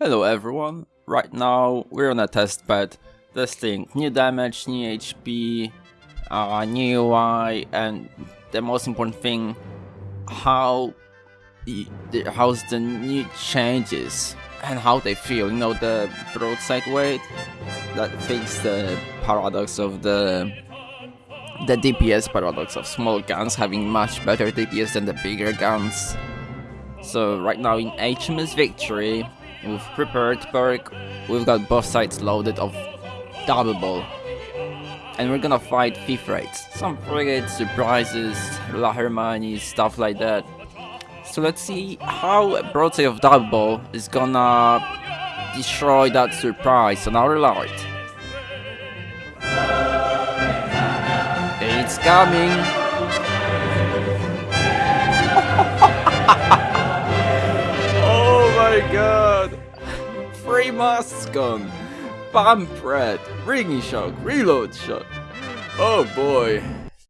Hello everyone, right now we're on a test bed testing new damage, new HP, uh, new UI and the most important thing, how how's the new changes and how they feel, you know the broadside weight that fixes the paradox of the the DPS paradox of small guns having much better DPS than the bigger guns. So right now in HMS Victory, we've prepared perk, we've got both sides loaded of double ball. And we're gonna fight fifth rates, some frigates, surprises, La Hermione, stuff like that. So let's see how Broadside of Double Ball is gonna destroy that surprise on our light. It's coming! Muscon! Bump Red! Ringing Shock! Reload Shot! Oh boy!